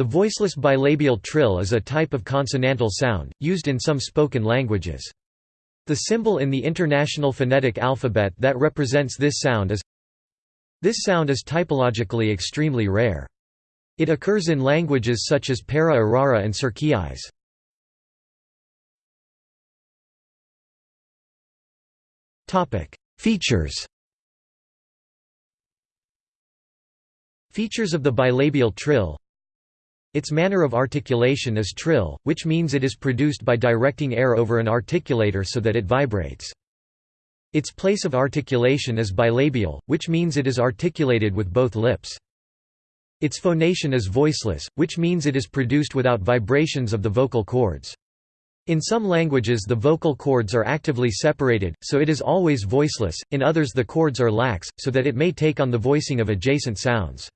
The voiceless bilabial trill is a type of consonantal sound, used in some spoken languages. The symbol in the International Phonetic Alphabet that represents this sound is This sound is typologically extremely rare. It occurs in languages such as Para-Arara and Sercquiais. Features Features of the bilabial trill its manner of articulation is trill, which means it is produced by directing air over an articulator so that it vibrates. Its place of articulation is bilabial, which means it is articulated with both lips. Its phonation is voiceless, which means it is produced without vibrations of the vocal cords. In some languages the vocal cords are actively separated, so it is always voiceless, in others the cords are lax, so that it may take on the voicing of adjacent sounds.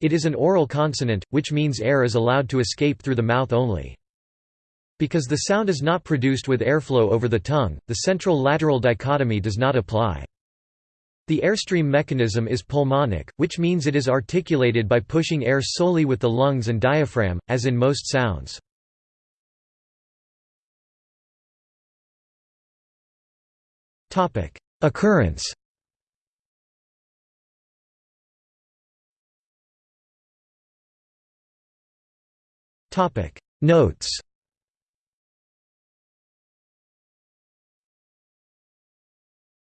It is an oral consonant, which means air is allowed to escape through the mouth only. Because the sound is not produced with airflow over the tongue, the central-lateral dichotomy does not apply. The airstream mechanism is pulmonic, which means it is articulated by pushing air solely with the lungs and diaphragm, as in most sounds. Occurrence Topic. Notes